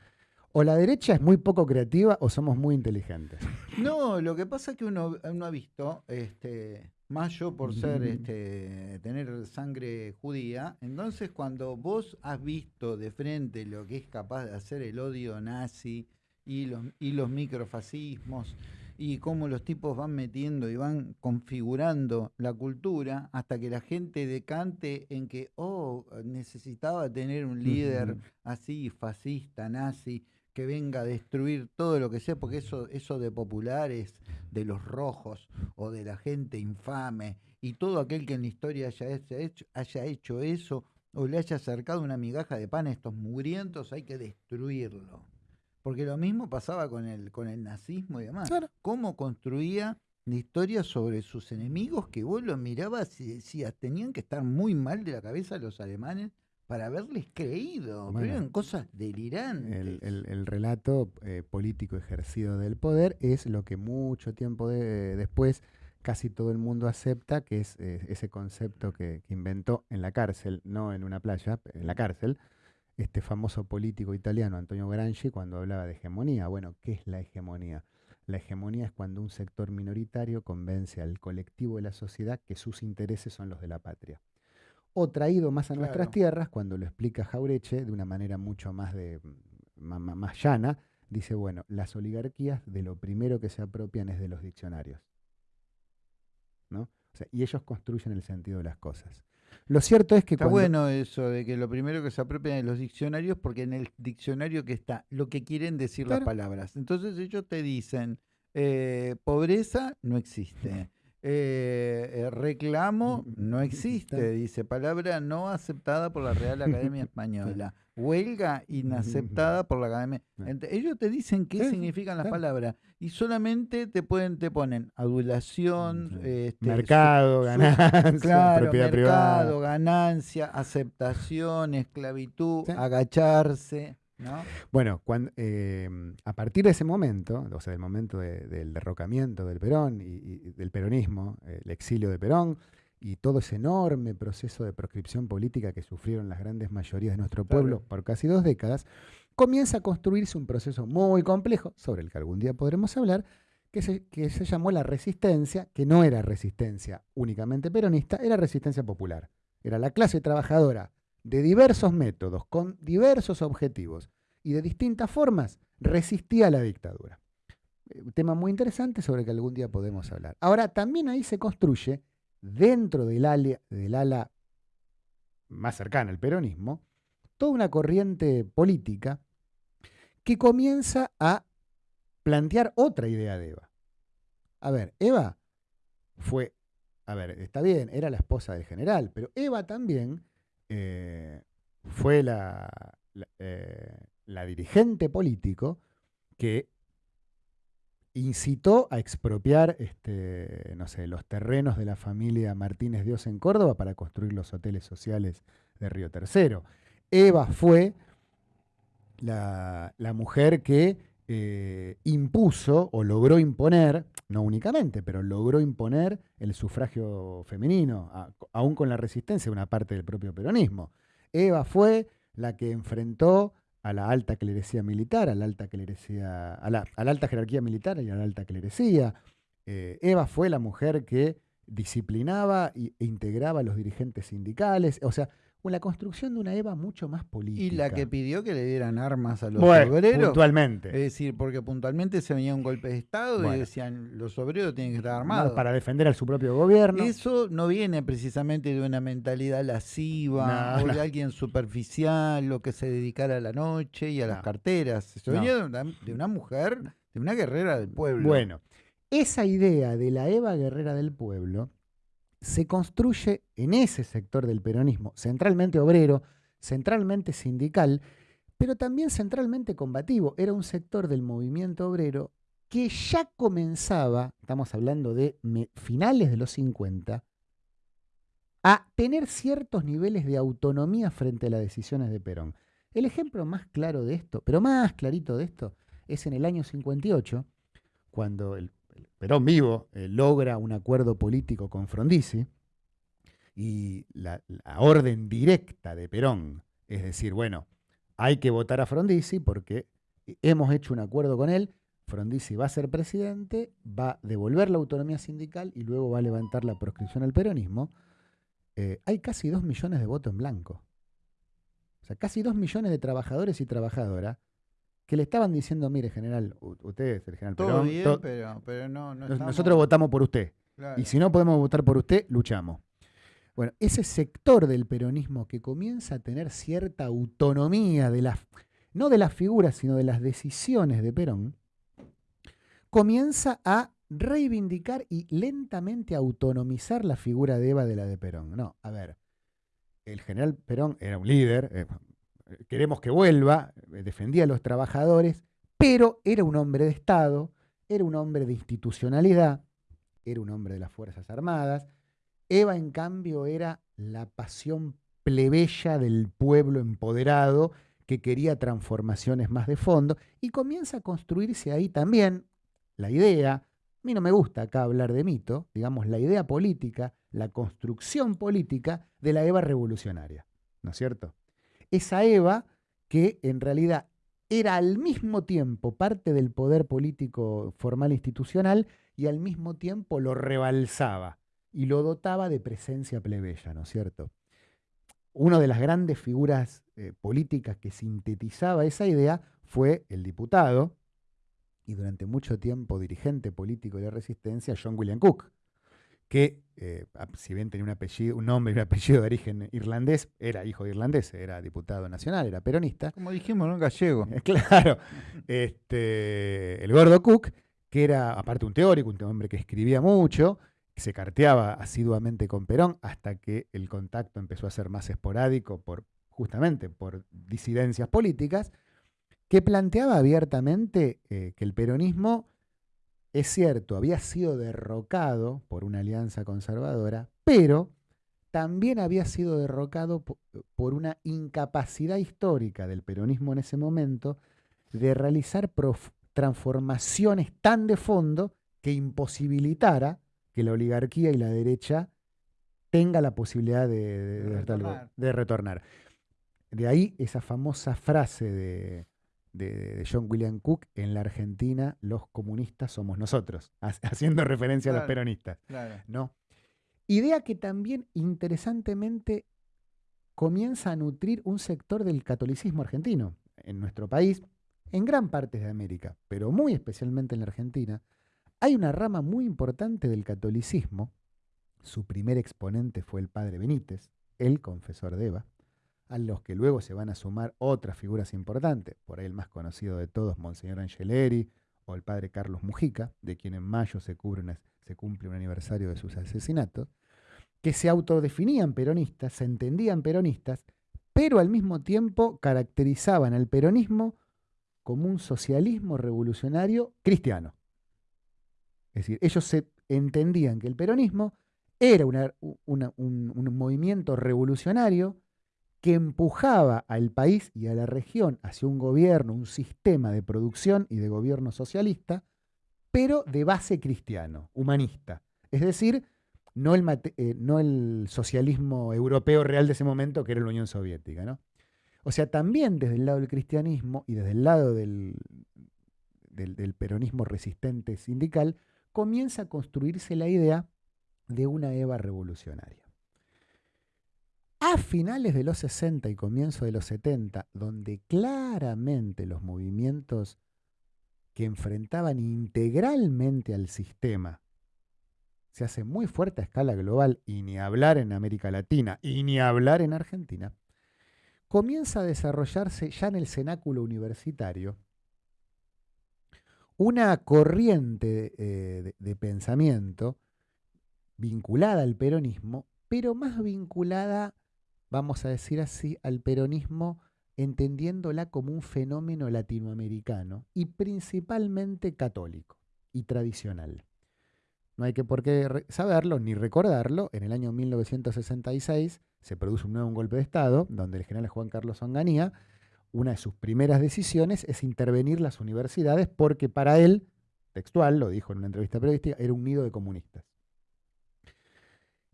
O la derecha es muy poco creativa o somos muy inteligentes. No, lo que pasa es que uno, uno ha visto este, más yo por ser, este, tener sangre judía, entonces cuando vos has visto de frente lo que es capaz de hacer el odio nazi y los, y los microfascismos y cómo los tipos van metiendo y van configurando la cultura hasta que la gente decante en que, oh, necesitaba tener un líder así, fascista, nazi, que venga a destruir todo lo que sea, porque eso, eso de populares, de los rojos o de la gente infame y todo aquel que en la historia haya hecho, haya hecho eso o le haya acercado una migaja de pan a estos mugrientos, hay que destruirlo. Porque lo mismo pasaba con el, con el nazismo y demás. ¿Cómo construía la historia sobre sus enemigos que vos lo mirabas y decías, tenían que estar muy mal de la cabeza los alemanes para haberles creído. pero eran cosas delirantes. El, relato eh, político ejercido del poder es lo que mucho tiempo después casi todo el mundo acepta, que es eh, ese concepto que, inventó en la cárcel, no en una playa, en la cárcel, este famoso político italiano Antonio Gramsci cuando hablaba de hegemonía. Bueno, ¿qué es la hegemonía? La hegemonía es cuando un sector minoritario convence al colectivo de la sociedad que sus intereses son los de la patria o traído más a nuestras tierras, cuando lo explica Jaureche de una manera mucho más, de, más, llana, dice, bueno, las oligarquías de lo primero que se apropian es de los diccionarios. ¿no? y ellos construyen el sentido de las cosas. Lo cierto es que... Está bueno eso de que lo primero que se apropian es los diccionarios, porque en el diccionario que está lo que quieren decir las palabras. Entonces ellos te dicen, eh, pobreza no existe. Eh, reclamo no existe, dice palabra no aceptada por la Real Academia Española. Huelga inaceptada por la Academia. ellos te dicen qué significan las palabras y solamente te pueden te ponen adulación, este, mercado, ganancia, propiedad mercado, ganancia, aceptación, esclavitud, agacharse. Bueno, cuando, em, a partir de ese momento, o sea, del momento del derrocamiento del Perón y, del peronismo, el exilio de Perón y todo ese enorme proceso de proscripción política que sufrieron las grandes mayorías de nuestro pueblo por casi dos décadas, comienza a construirse un proceso muy complejo, sobre el que algún día podremos hablar, que se, que se llamó la resistencia, que no era resistencia únicamente peronista, era resistencia popular. Era la clase trabajadora de diversos métodos, con diversos objetivos y de distintas formas, resistía la dictadura. Un eh, tema muy interesante sobre el que algún día podemos hablar. Ahora, también ahí se construye, dentro del ala, del ala más cercana al peronismo, toda una corriente política que comienza a plantear otra idea de Eva. A ver, Eva fue, a ver, está bien, era la esposa del general, pero Eva también eh, fue la, eh, la, dirigente político que incitó a expropiar este, no sé, los terrenos de la familia Martínez Dios en Córdoba para construir los hoteles sociales de Río Tercero. Eva fue la, mujer que eh, impuso o logró imponer, no únicamente, pero logró imponer el sufragio femenino, aún con la resistencia de una parte del propio peronismo. Eva fue la que enfrentó a la alta clerecía militar, a la alta alta jerarquía militar y a la alta clerecía. Eh, Eva fue la mujer que disciplinaba e integraba a los dirigentes sindicales. O sea, la construcción de una EVA mucho más política. Y la que pidió que le dieran armas a los obreros. Puntualmente. Es decir, porque puntualmente se venía un golpe de Estado y decían los obreros tienen que estar armados. para defender a su propio gobierno. Eso no viene precisamente de una mentalidad lasciva o de alguien superficial o que se dedicara a la noche y a las carteras. Eso venía de una, de una mujer, de una guerrera del pueblo. Bueno, esa idea de la Eva guerrera del pueblo se construye en ese sector del peronismo, centralmente obrero, centralmente sindical, pero también centralmente combativo. Era un sector del movimiento obrero que ya comenzaba, estamos hablando de finales de los 50, a tener ciertos niveles de autonomía frente a las decisiones de Perón. El ejemplo más claro de esto, pero más clarito de esto, es en el año 58, cuando el Perón vivo eh, logra un acuerdo político con Frondizi y la, orden directa de Perón es decir, bueno, hay que votar a Frondizi porque hemos hecho un acuerdo con él, Frondizi va a ser presidente, va a devolver la autonomía sindical y luego va a levantar la proscripción al peronismo, eh, hay casi dos millones de votos en blanco. O sea, casi dos millones de trabajadores y trabajadoras que le estaban diciendo, mire, general, usted el general Todo bien, pero, no, Nosotros votamos por usted. Y si no podemos votar por usted, luchamos. Bueno, ese sector del peronismo que comienza a tener cierta autonomía de las, no de las figuras, sino de las decisiones de Perón, comienza a reivindicar y lentamente autonomizar la figura de Eva de la de Perón. No, a ver, el general Perón era un líder, eh, queremos que vuelva, eh, defendía a los trabajadores, pero era un hombre de Estado, era un hombre de institucionalidad, era un hombre de las Fuerzas Armadas. Eva, en cambio, era la pasión plebeya del pueblo empoderado que quería transformaciones más de fondo y comienza a construirse ahí también la idea, a mí no me gusta acá hablar de mito, digamos, la idea política, la construcción política de la Eva revolucionaria, ¿no es cierto? Esa Eva que en realidad era al mismo tiempo parte del poder político formal institucional y al mismo tiempo lo rebalsaba y lo dotaba de presencia plebeya, ¿no es cierto? Una de las grandes figuras eh, políticas que sintetizaba esa idea fue el diputado y durante mucho tiempo dirigente político de la resistencia, John William Cook, que eh, si bien tenía un apellido, un nombre y un apellido de origen irlandés, era hijo de irlandés, era diputado nacional, era peronista. Como dijimos, ¿no? Gallego. claro. Este, el gordo Cook, que era aparte un teórico, un hombre que escribía mucho, se carteaba asiduamente con Perón hasta que el contacto empezó a ser más esporádico por justamente por disidencias políticas, que planteaba abiertamente eh, que el peronismo, es cierto, había sido derrocado por una alianza conservadora, pero también había sido derrocado por una incapacidad histórica del peronismo en ese momento de realizar transformaciones tan de fondo que imposibilitara que la oligarquía y la derecha tenga la posibilidad de, retornar. de ahí esa famosa frase de, John William Cook, en la Argentina los comunistas somos nosotros, haciendo referencia a los peronistas. ¿no? Idea que también interesantemente comienza a nutrir un sector del catolicismo argentino. En nuestro país, en gran parte de América, pero muy especialmente en la Argentina, hay una rama muy importante del catolicismo. Su primer exponente fue el padre Benítez, el confesor de Eva, a los que luego se van a sumar otras figuras importantes, por ahí el más conocido de todos, Monseñor Angeleri, o el padre Carlos Mujica, de quien en mayo se, cumple un aniversario de sus asesinatos, que se autodefinían peronistas, se entendían peronistas, pero al mismo tiempo caracterizaban al peronismo como un socialismo revolucionario cristiano. Es decir, ellos se entendían que el peronismo era un, movimiento revolucionario que empujaba al país y a la región hacia un gobierno, un sistema de producción y de gobierno socialista, pero de base cristiano, humanista. Es decir, no el, eh, no el socialismo europeo real de ese momento, que era la Unión Soviética. ¿no? O sea, también desde el lado del cristianismo y desde el lado del, del peronismo resistente sindical, comienza a construirse la idea de una Eva revolucionaria. A finales de los 60 y comienzo de los 70, donde claramente los movimientos que enfrentaban integralmente al sistema se hacen muy fuerte a escala global y ni hablar en América Latina y ni hablar en Argentina, comienza a desarrollarse ya en el cenáculo universitario una corriente eh, de, pensamiento vinculada al peronismo, pero más vinculada, vamos a decir así, al peronismo entendiéndola como un fenómeno latinoamericano y principalmente católico y tradicional. No hay que por qué saberlo ni recordarlo. En el año 1966 se produce un nuevo golpe de Estado, donde el general Juan Carlos Onganía una de sus primeras decisiones es intervenir las universidades porque para él, textual, lo dijo en una entrevista periodística, era un nido de comunistas.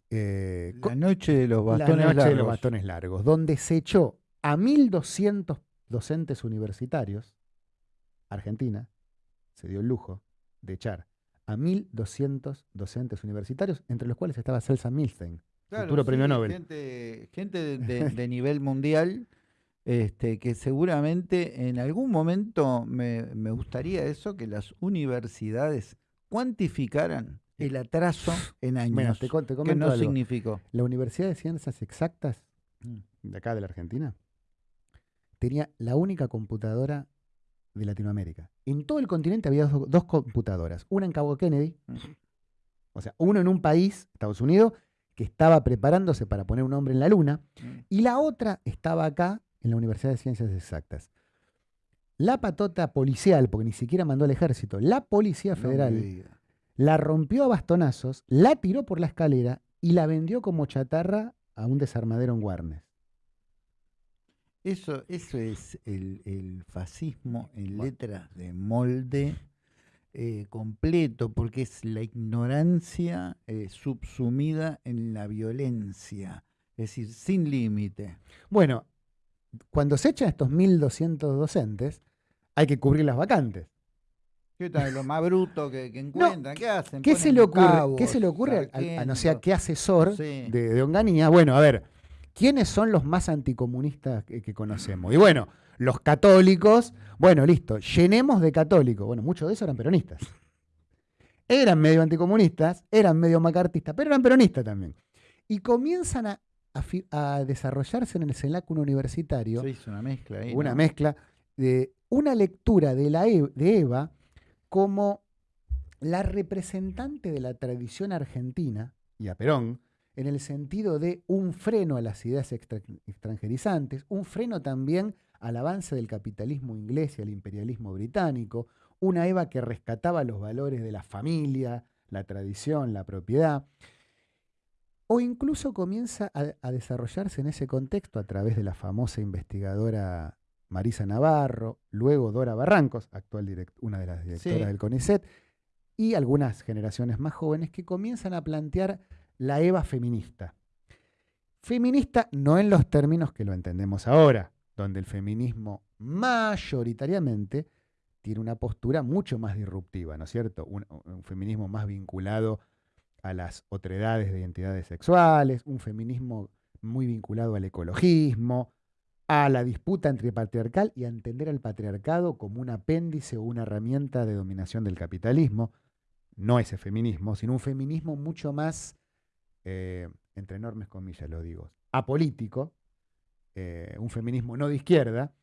Eh, la noche de los bastones la noche de los bastones largos, donde se echó a 1.200 docentes universitarios, Argentina se dio el lujo de echar a 1.200 docentes universitarios, entre los cuales estaba Celsa Milstein, futuro premio Nobel. Gente, de nivel mundial este, que seguramente en algún momento me, gustaría eso, que las universidades cuantificaran el atraso en años. te, que no significó. La Universidad de Ciencias Exactas, mm. de acá de la Argentina, tenía la única computadora de Latinoamérica. En todo el continente había dos, computadoras, una en Cabo Kennedy, mm. o sea, uno en un país, Estados Unidos, que estaba preparándose para poner un hombre en la luna, mm. y la otra estaba acá en la Universidad de Ciencias Exactas. La patota policial, porque ni siquiera mandó al ejército, la Policía Federal la rompió a bastonazos, la tiró por la escalera y la vendió como chatarra a un desarmadero en Warnes. Eso, eso es el, fascismo en letras de molde eh, completo, porque es la ignorancia eh, subsumida en la violencia, es decir, sin límite. Bueno, cuando se echan estos 1.200 docentes, hay que cubrir las vacantes. ¿Qué tal? Lo más bruto que, encuentran, ¿qué hacen? ¿Qué se, le ocurre, ¿Qué se le ocurre a, no sé qué asesor de, de, Onganía? Bueno, a ver, ¿quiénes son los más anticomunistas que, conocemos? Y bueno, los católicos, bueno, listo, llenemos de católicos. Bueno, muchos de esos eran peronistas. Eran medio anticomunistas, eran medio macartistas, pero eran peronistas también. Y comienzan a, a, desarrollarse en el cenáculo universitario. una mezcla Una mezcla de una lectura de, la e, de Eva como la representante de la tradición argentina, y a Perón, en el sentido de un freno a las ideas extranjerizantes, un freno también al avance del capitalismo inglés y al imperialismo británico, una Eva que rescataba los valores de la familia, la tradición, la propiedad, o incluso comienza a, desarrollarse en ese contexto a través de la famosa investigadora Marisa Navarro, luego Dora Barrancos, actual una de las directoras del CONICET, y algunas generaciones más jóvenes que comienzan a plantear la EVA feminista. Feminista no en los términos que lo entendemos ahora, donde el feminismo mayoritariamente tiene una postura mucho más disruptiva, ¿no es cierto? Un, feminismo más vinculado a las otredades de identidades sexuales, un feminismo muy vinculado al ecologismo, a la disputa entre patriarcal y a entender al patriarcado como un apéndice o una herramienta de dominación del capitalismo. No ese feminismo, sino un feminismo mucho más, eh, entre enormes comillas lo digo, apolítico, eh, un feminismo no de izquierda,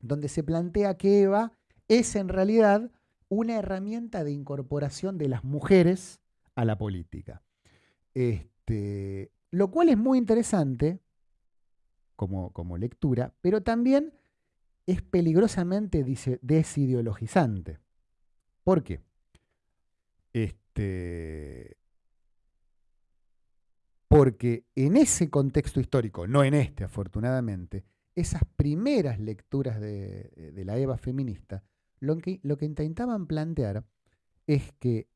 donde se plantea que Eva es en realidad una herramienta de incorporación de las mujeres a la política. Este, lo cual es muy interesante como, como lectura, pero también es peligrosamente desideologizante. ¿Por qué? Este, porque en ese contexto histórico, no en este afortunadamente, esas primeras lecturas de, la Eva feminista, lo que, lo que intentaban plantear es que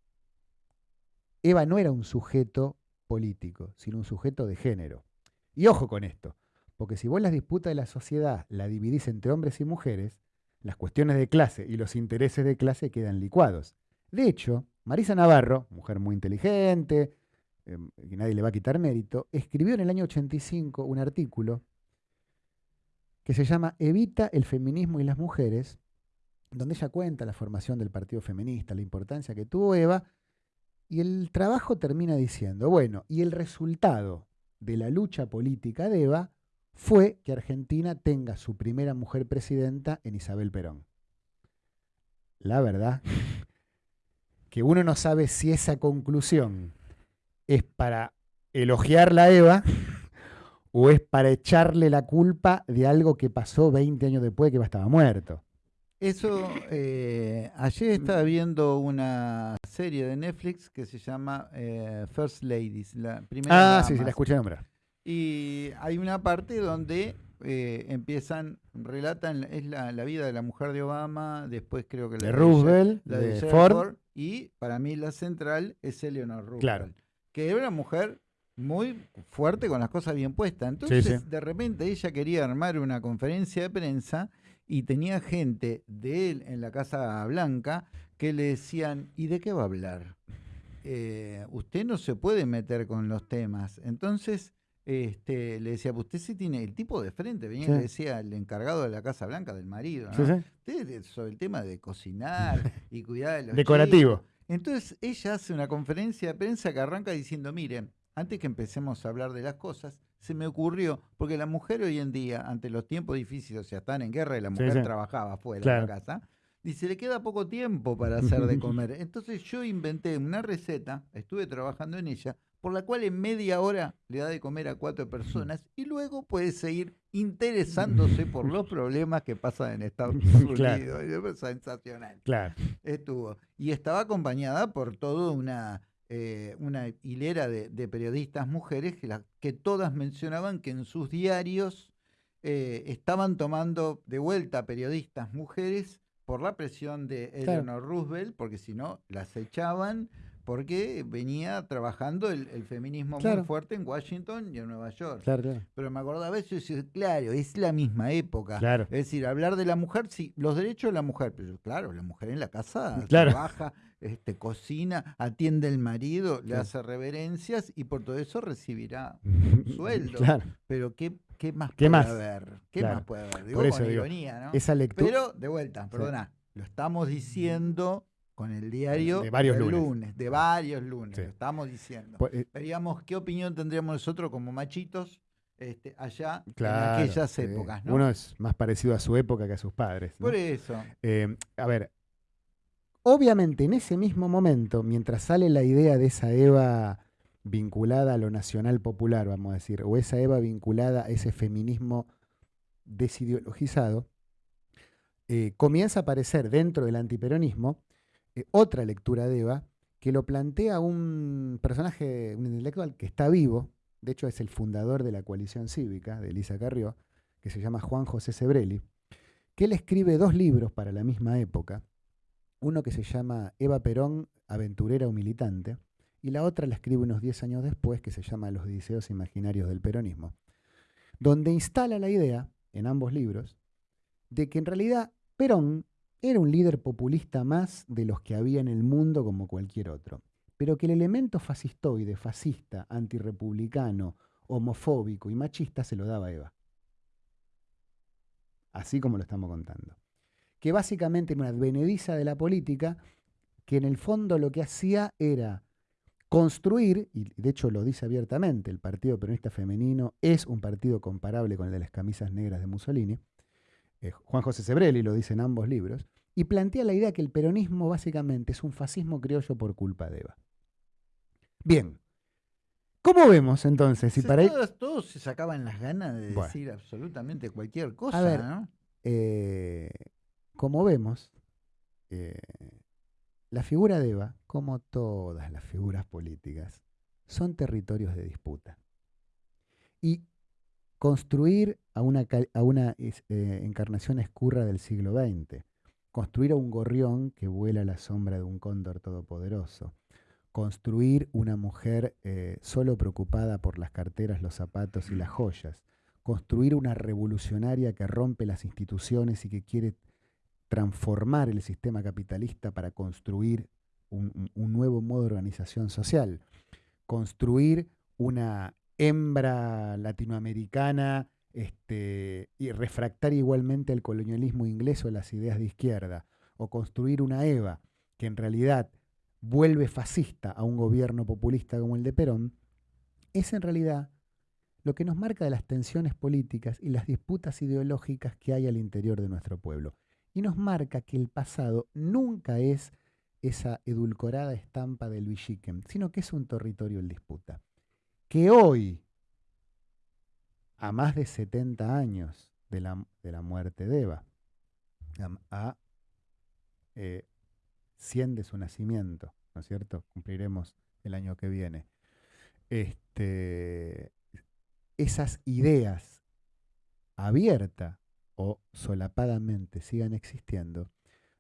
Eva no era un sujeto político, sino un sujeto de género. Y ojo con esto, porque si vos las disputas de la sociedad la dividís entre hombres y mujeres, las cuestiones de clase y los intereses de clase quedan licuados. De hecho, Marisa Navarro, mujer muy inteligente, eh, que nadie le va a quitar mérito, escribió en el año 85 un artículo que se llama Evita el feminismo y las mujeres, donde ella cuenta la formación del Partido Feminista, la importancia que tuvo Eva, y el trabajo termina diciendo, bueno, y el resultado de la lucha política de Eva fue que Argentina tenga su primera mujer presidenta en Isabel Perón. La verdad que uno no sabe si esa conclusión es para elogiar la Eva o es para echarle la culpa de algo que pasó 20 años después de que Eva estaba muerto. Eso, eh, ayer estaba viendo una serie de Netflix que se llama eh, First Ladies, la primera. Ah, sí, sí, la escuché nombrar. Y hay una parte donde eh, empiezan, relatan, es la, vida de la mujer de Obama, después creo que la de Roosevelt, la de, Ford. y para mí la central es Eleanor Roosevelt. Claro que era una mujer muy fuerte con las cosas bien puestas. Entonces, de repente ella quería armar una conferencia de prensa y tenía gente de él en la Casa Blanca que le decían, ¿y de qué va a hablar? Eh, usted no se puede meter con los temas. Entonces, este, le decía, usted sí tiene el tipo de frente, venía y le decía el encargado de la Casa Blanca del marido, ¿no? Usted sobre el tema de cocinar y cuidar de los Decorativo. Entonces ella hace una conferencia de prensa que arranca diciendo, miren, antes que empecemos a hablar de las cosas, se me ocurrió, porque la mujer hoy en día, ante los tiempos difíciles, o sea, están en guerra y la mujer trabajaba fuera de la casa, dice, le queda poco tiempo para hacer de comer. Entonces yo inventé una receta, estuve trabajando en ella, por la cual en media hora le da de comer a cuatro personas y luego puede seguir interesándose por los problemas que pasan en Estados Unidos. Sensacional. Claro. Estuvo. Y estaba acompañada por toda una, eh, una hilera de, periodistas mujeres que, que, todas mencionaban que en sus diarios eh, estaban tomando de vuelta periodistas mujeres por la presión de Eleanor Roosevelt, porque si no las echaban porque venía trabajando el, feminismo muy fuerte en Washington y en Nueva York. Pero me acordaba eso y decía, claro, es la misma época. Es decir, hablar de la mujer, sí, los derechos de la mujer, pero claro, la mujer en la casa trabaja, este, cocina, atiende al marido, le hace reverencias y por todo eso recibirá un sueldo. Pero qué, qué más puede haber? ¿Qué más puede haber? Digo, con ironía, ¿no? Esa lectura. Pero, de vuelta, perdona, lo estamos diciendo con el diario de varios lunes. De varios lunes, lo estamos diciendo. Pues, eh, Veríamos qué opinión tendríamos nosotros como machitos este, allá en aquellas épocas. Uno es más parecido a su época que a sus padres. Por eso. Eh, a ver, Obviamente, en ese mismo momento, mientras sale la idea de esa Eva vinculada a lo nacional popular, vamos a decir, o esa Eva vinculada a ese feminismo desideologizado, eh, comienza a aparecer dentro del antiperonismo eh, otra lectura de Eva que lo plantea un personaje, un intelectual que está vivo, de hecho es el fundador de la coalición cívica de Elisa Carrió, que se llama Juan José Sebrelli, que él escribe dos libros para la misma época, uno que se llama Eva Perón, aventurera o militante, y la otra la escribe unos 10 años después, que se llama Los deseos imaginarios del peronismo, donde instala la idea, en ambos libros, de que en realidad Perón era un líder populista más de los que había en el mundo como cualquier otro, pero que el elemento fascistoide, fascista, antirrepublicano, homofóbico y machista se lo daba Eva. Así como lo estamos contando. Que básicamente era una advenediza de la política que en el fondo lo que hacía era construir, y de hecho lo dice abiertamente, el Partido Peronista Femenino es un partido comparable con el de las camisas negras de Mussolini, eh, Juan José Sebrelli lo dice en ambos libros, y plantea la idea que el peronismo básicamente es un fascismo criollo por culpa de Eva. Bien, ¿cómo vemos entonces? Si para todos, todos, se sacaban las ganas de decir absolutamente cualquier cosa, a ver, ¿no? Eh, como vemos, eh, la figura de Eva, como todas las figuras políticas, son territorios de disputa. Y construir a una, a una eh, encarnación escurra del siglo XX, construir a un gorrión que vuela a la sombra de un cóndor todopoderoso, construir una mujer eh, solo preocupada por las carteras, los zapatos y las joyas, construir una revolucionaria que rompe las instituciones y que quiere transformar el sistema capitalista para construir un, un nuevo modo de organización social, construir una hembra latinoamericana este, y refractar igualmente al colonialismo inglés o las ideas de izquierda, o construir una EVA que en realidad vuelve fascista a un gobierno populista como el de Perón, es en realidad lo que nos marca de las tensiones políticas y las disputas ideológicas que hay al interior de nuestro pueblo. Y nos marca que el pasado nunca es esa edulcorada estampa del Villiquen, sino que es un territorio en disputa que hoy, a más de 70 años de la, de la muerte de Eva, a, 100 eh, de su nacimiento, ¿no es cierto? Cumpliremos el año que viene. Este, esas ideas abiertas o solapadamente sigan existiendo,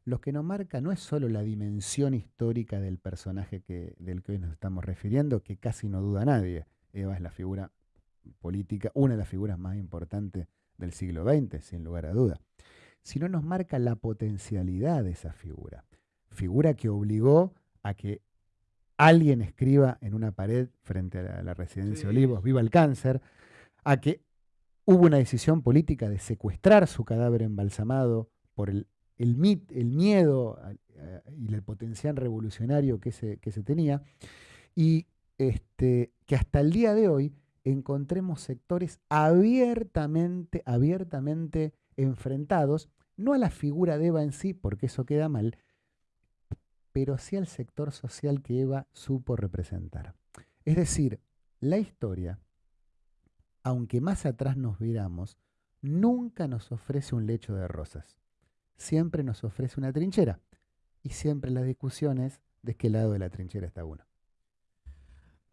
lo que nos marca no es solo la dimensión histórica del personaje que, del que hoy nos estamos refiriendo, que casi no duda nadie, Eva es la figura política, una de las figuras más importantes del siglo XX, sin lugar a duda, sino nos marca la potencialidad de esa figura. Figura que obligó a que alguien escriba en una pared frente a la, residencia Olivos, viva el cáncer, a que hubo una decisión política de secuestrar su cadáver embalsamado por el, el, el miedo y el potencial revolucionario que se, que se tenía, y este, que hasta el día de hoy encontremos sectores abiertamente, abiertamente enfrentados, no a la figura de Eva en sí, porque eso queda mal, pero sí al sector social que Eva supo representar. Es decir, la historia, aunque más atrás nos viramos, nunca nos ofrece un lecho de rosas. Siempre nos ofrece una trinchera. Y siempre las discusiones de qué lado de la trinchera está uno.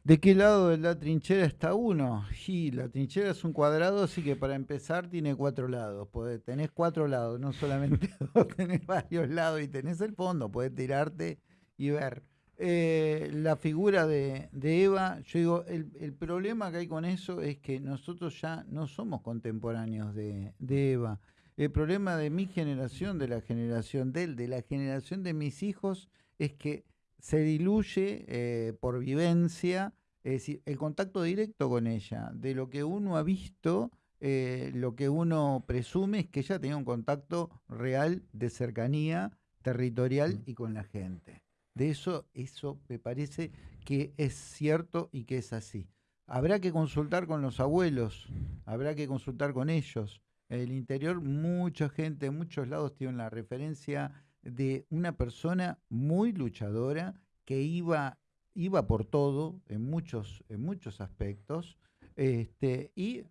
¿De qué lado de la trinchera está uno? Sí, la trinchera es un cuadrado, así que para empezar tiene cuatro lados. tenés cuatro lados, no solamente dos, tenés varios lados y tenés el fondo, podés tirarte y ver. Eh, la figura de, Eva, yo digo, el, problema que hay con eso es que nosotros ya no somos contemporáneos de, Eva. El problema de mi generación, de la generación de él, de la generación de mis hijos, es que se diluye eh, por vivencia, es decir, el contacto directo con ella, de lo que uno ha visto, eh, lo que uno presume es que ella tenía un contacto real de cercanía territorial mm. y con la gente. De eso, eso me parece que es cierto y que es así. Habrá que consultar con los abuelos, habrá que consultar con ellos. En el interior mucha gente, en muchos lados tiene la referencia de una persona muy luchadora que iba, iba por todo en muchos, en muchos aspectos. Este, y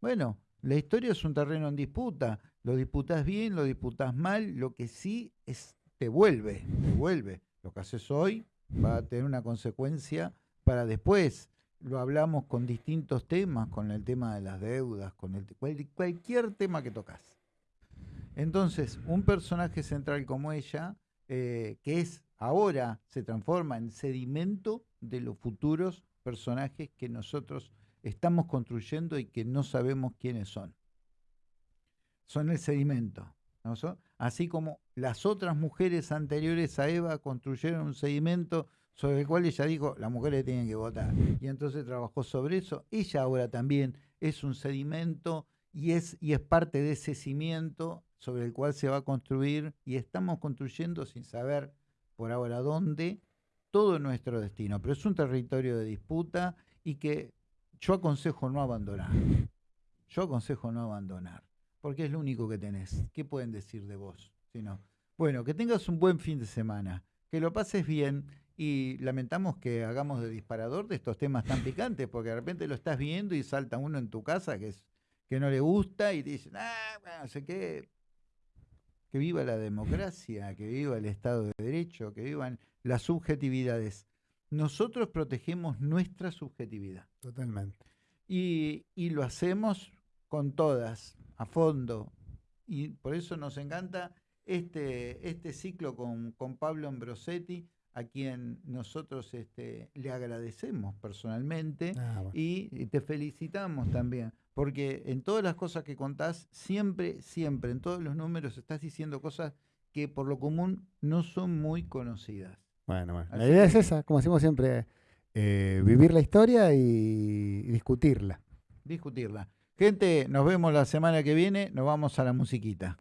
bueno, la historia es un terreno en disputa. Lo disputas bien, lo disputas mal, lo que sí es, te vuelve, te vuelve. Lo que haces hoy va a tener una consecuencia para después. Lo hablamos con distintos temas, con el tema de las deudas, con el, cualquier tema que tocas. Entonces, un personaje central como ella, eh, que es ahora, se transforma en sedimento de los futuros personajes que nosotros estamos construyendo y que no sabemos quiénes son. Son el sedimento. Así como las otras mujeres anteriores a Eva construyeron un sedimento sobre el cual ella dijo, las mujeres tienen que votar. Y entonces trabajó sobre eso. Ella ahora también es un sedimento y es, y es parte de ese cimiento sobre el cual se va a construir y estamos construyendo sin saber por ahora dónde todo nuestro destino. Pero es un territorio de disputa y que yo aconsejo no abandonar. Yo aconsejo no abandonar, porque es lo único que tenés. ¿Qué pueden decir de vos? Bueno, que tengas un buen fin de semana, que lo pases bien y lamentamos que hagamos de disparador de estos temas tan picantes, porque de repente lo estás viendo y salta uno en tu casa que, es, que no le gusta y te dicen, ah, no sé qué. Que viva la democracia, que viva el Estado de Derecho, que vivan las subjetividades. Nosotros protegemos nuestra subjetividad. Totalmente. Y, y lo hacemos con todas, a fondo. Y por eso nos encanta este, este ciclo con, con Pablo Ambrosetti a quien nosotros este, le agradecemos personalmente ah, y te felicitamos también, porque en todas las cosas que contás, siempre, siempre, en todos los números estás diciendo cosas que por lo común no son muy conocidas. Bueno, bueno. la idea es esa, como decimos siempre, eh, vivir la historia y discutirla. Discutirla. Gente, nos vemos la semana que viene, nos vamos a la musiquita.